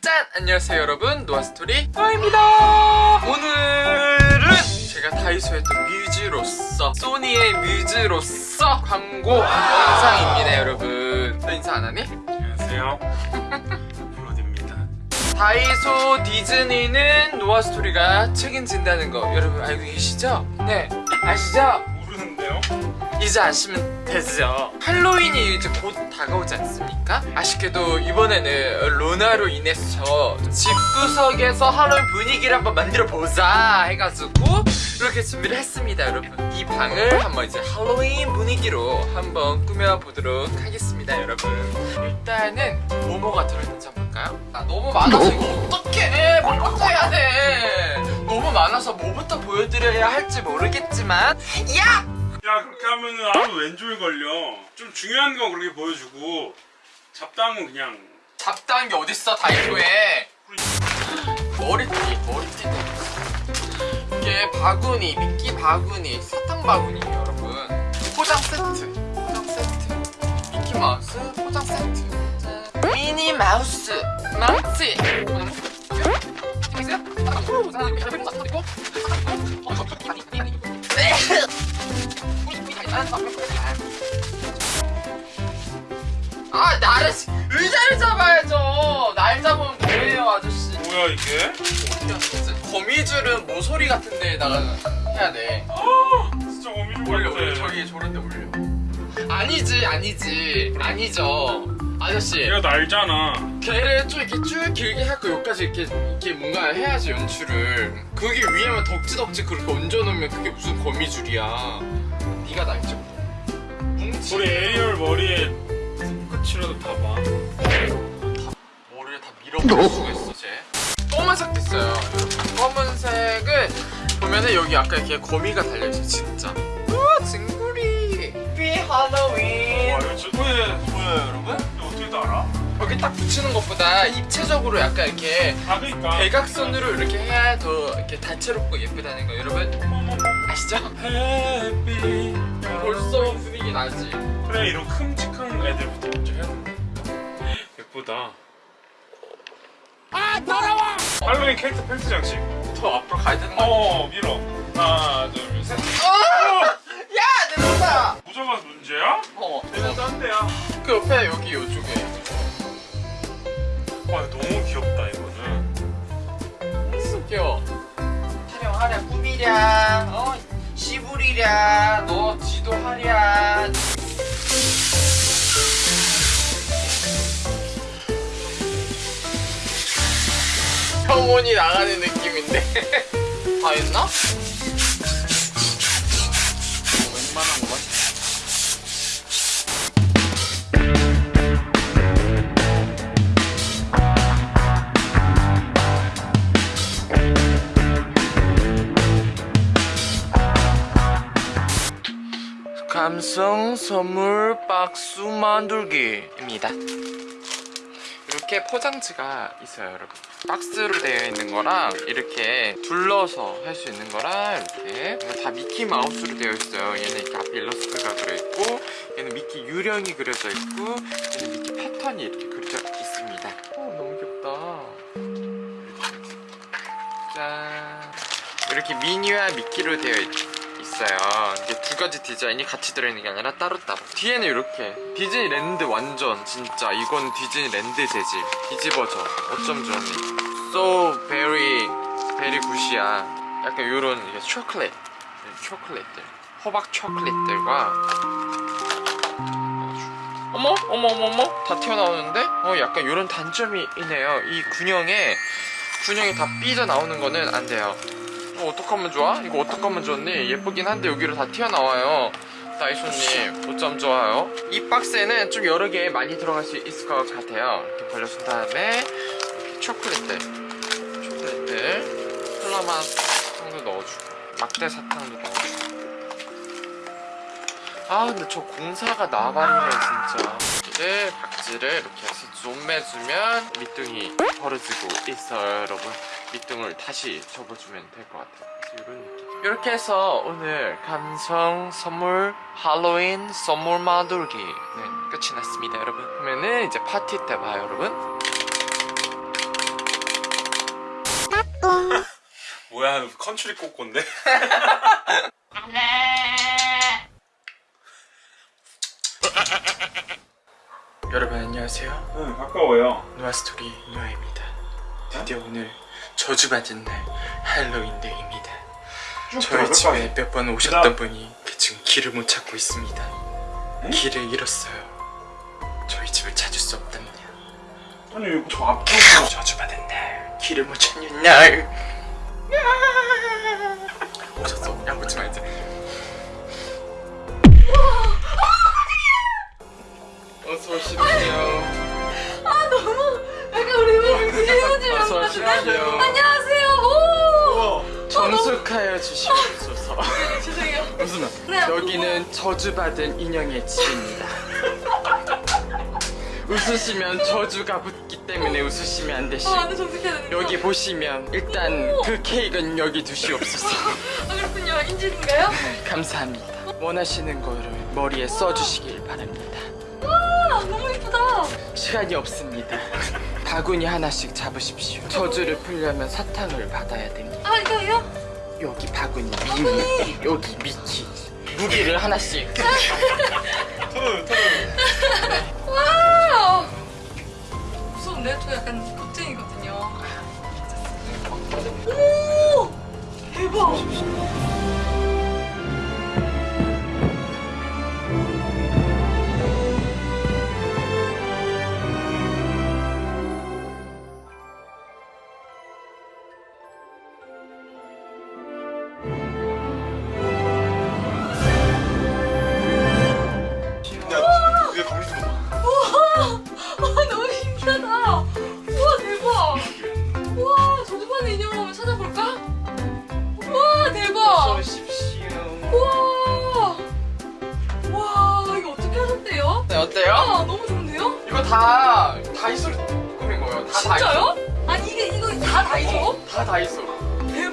짠! 안녕하세요 여러분. 노아스토리. 노아입니다 소니의 뮤즈로서 광고 영상입니다 여러분 너 인사 안 하니? 안녕하세요. 브로디입니다. 다이소 디즈니는 노아스토리가 책임진다는 거 여러분 알고 계시죠? 네 아시죠? 모르는데요? 이제 아시면 되죠 할로윈이 이제 곧 다가오지 않습니까? 아쉽게도 이번에는 로나로 인해서 집구석에서 할로윈 분위기를 한번 만들어 보자 해가지고 이렇게 준비를 했습니다 여러분 이 방을 한번 이제 할로윈 분위기로 한번 꾸며보도록 하겠습니다 여러분 일단은 뭐뭐가 들어있는지 한번 볼까요? 아 너무 많아서 이거 어떡해 뭐부터 해야 돼 너무 많아서 뭐부터 보여드려야 할지 모르겠지만 야! 야 그렇게 하면은 아무 왼쪽에 걸려. 좀 중요한 거 그렇게 보여주고 잡다한 그냥 잡다한 게 어딨어 다이소에. 머리띠 머리띠도 있어. 이게 바구니 미키 바구니 사탕 바구니에요 여러분. 포장 세트 포장 세트. 미키 마우스 포장 세트. 짠. 미니 마우스 망치 아 나를 시- 의자를 잡아야죠. 날 잡으면 뭐예요 아저씨? 뭐야 이게? 거미줄은 모서리 같은 데에다가 해야 돼. 아 진짜 거미줄 올려. 올려. 저기 저런 데 올려. 아니지 아니지. 아니죠 아저씨. 얘가 날잖아. 걔를 좀 이렇게 쭉 길게 하고 여기까지 이렇게 이렇게 뭔가 해야지 연출을. 그게 위에만 덕지덕지 그렇게 얹어놓으면 그게 무슨 거미줄이야. 네가 날죠 뭉치 우리 에리얼 머리에 끝이라도 다 봐. 머리를 다 밀어버릴 수가 있어 쟤 검은색도 있어요. 여러분 검은색은 보면은 여기 아까 이렇게 거미가 달려있어 진짜. 우와 징구리. 비 할로윈. 와 이거 보여요 여러분? 여기 딱 붙이는 것보다 입체적으로 약간 이렇게 아 그니까. 대각선으로 이렇게 해야 더 이렇게 다채롭고 예쁘다는 거 여러분 아시죠? 해피. 벌써 분위기 나지 그래 이런 큼직한 애들부터 먼저 해야 된다. 예쁘다. 아 더러워. 할로윈 캐릭터 팬티 장식. 더 앞으로 가야 되는 거 아니야? 어 밀어. 하나 둘 셋. 야! 내 모자! 모자가 문제야? 어, 내가 딴 데야. 그 옆에 여기 요쪽에 와 이거 너무 귀엽다 이거는. 귀여워 타령하랴 꾸미랴 어 시부리랴 너 지도하랴 평온이 나가는 느낌인데 다 했나? 감성 선물 박스 만들기입니다. 이렇게 포장지가 있어요, 여러분. 박스로 되어 있는 거랑 이렇게 둘러서 할 수 있는 거랑 이렇게 다 미키 마우스로 되어 있어요. 얘는 이렇게 앞에 일러스트가 그려 있고, 얘는 미키 유령이 그려져 있고, 얘는 미키 패턴이 이렇게 그려져 있습니다. 어, 너무 귀엽다. 짠. 이렇게 미니와 미키로 되어 있. 있어요. 이게 두 가지 디자인이 같이 들어있는 게 아니라 따로따로. 뒤에는 이렇게 디즈니랜드 완전 진짜 이건 디즈니랜드 재질 뒤집어져. 어쩜 좋니? So very very good이야. 약간 요런 이게 초콜릿 초콜릿들 호박 초콜릿들과 어머 어머 어머 어머 다 튀어나오는데 어 약간 요런 단점이 있네요. 이 군형에 군형이 다 삐져 나오는 거는 안 돼요. 어, 어떡하면 좋아? 이거 어떡하면 좋니? 예쁘긴 한데 여기로 다 튀어나와요 다이소님 어쩜 좋아요? 이 박스에는 좀 여러 개 많이 들어갈 수 있을 것 같아요 이렇게 벌려준 다음에 이렇게 초콜릿들 초콜릿들 플라마 사탕도 넣어주고 막대 사탕도 넣어주고 아 근데 저 공사가 나발이네 진짜 네 박지를 이렇게 해서 좀 매주면 밑둥이 벌어지고 있어요 여러분. 밑둥을 다시 접어주면 될 것 같아요. 그래서 이런 느낌. 이렇게 해서 오늘 감성 선물 할로윈 선물 만들기. 네, 끝이 났습니다 여러분. 그러면은 이제 파티 때 봐요 여러분. 뭐야 컨츄리 꼬꼬인데? 여러분 안녕하세요. 응 가까워요. 누아스토리 누아입니다. 드디어 오늘 저주받은 날 할로윈데이입니다. 쭉 저희 집에. 몇 번 오셨던 분이 지금 길을 못 찾고 있습니다. 응? 길을 잃었어요. 저희 집을 찾을 수 없답니다. 아니 저 앞에 저주받은 날 길을 못 찾는 날. 오셨어? 양보지 말자 오십시오 안녕하세요. 오. 정숙하여 주시옵소서 죄송해요. 무슨 말? 네. 여기는 저주받은 인형의 집입니다. 웃으시면 저주가 붙기 때문에 웃으시면 안아 되시고 정색해야 되는 여기 보시면 일단 그 케이크는 여기 두시옵소서. 아 그렇군요. 인질인가요? 감사합니다. 원하시는 거를 머리에 써주시길 바랍니다. 아 너무 예쁘다. 시간이 없습니다. 바구니 하나씩 잡으십시오. 저주를 풀려면 사탕을 받아야 됩니다. 아 이거요? 여기 바구니 미미, 여기 미키. 무기를 하나씩. 토르 토르 와. 무서운데? 저 약간 겁쟁이거든요. 오 대박. 저주받은 인형을 한번 찾아볼까? 우와 대박. 우와! 와 이거 어떻게 하셨대요? 네, 어때요? 아 너무 좋은데요? 이거 다 다이소 꾸민 거예요. 다 진짜요? 아니 이게 이거 다 다이소? 다이소. 다 다이소.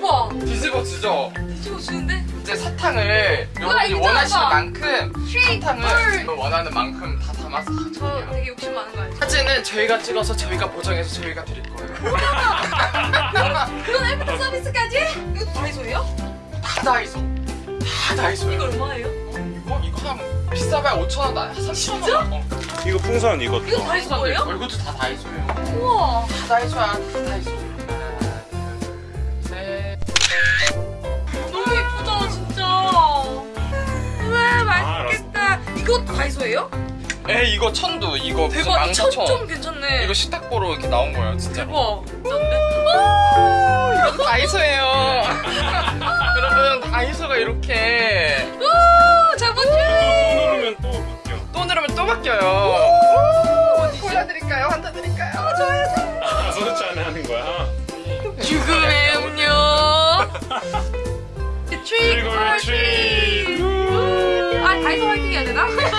대박! 뒤집어 주죠. 뒤집어 주는데? 이제 사탕을 여러분이 이거 원하시는 봐. 만큼 사탕을 원하는 만큼 다 담아서 저. 되게 욕심 많은 거 알죠? 사진은 저희가 찍어서 저희가 보정해서 저희가 드릴 거예요. 그런 애프터 서비스까지? 이거 다이소예요? 다 다이소. 다 이거 다이소예요. 얼마예요? 이거 이거 한 비싸봐야 5천 원, 한 3천 원. 진짜? 어. 이거 풍선 이것도 이거 다이소 거예요? 어, 이것도 다 다이소예요. 우와 다 다이소야, 다 다이소. 다이소예요? 에 이거 천두 이거 대박 이 망사천. 천점 괜찮네 이거 식탁보로 이렇게 나온 거예요, 진짜. 대박? 이거 다이소예요. 여러분 다이소가 이렇게 아 잠깐만 또 누르면 또 바뀌어 또 누르면 또 바뀌어요. 골라드릴까요? 한잔 드릴까요? 아 소주잔에 하는 거야 죽음의 음료 트릭 트릭 아 다이소 화이팅 해야 되나?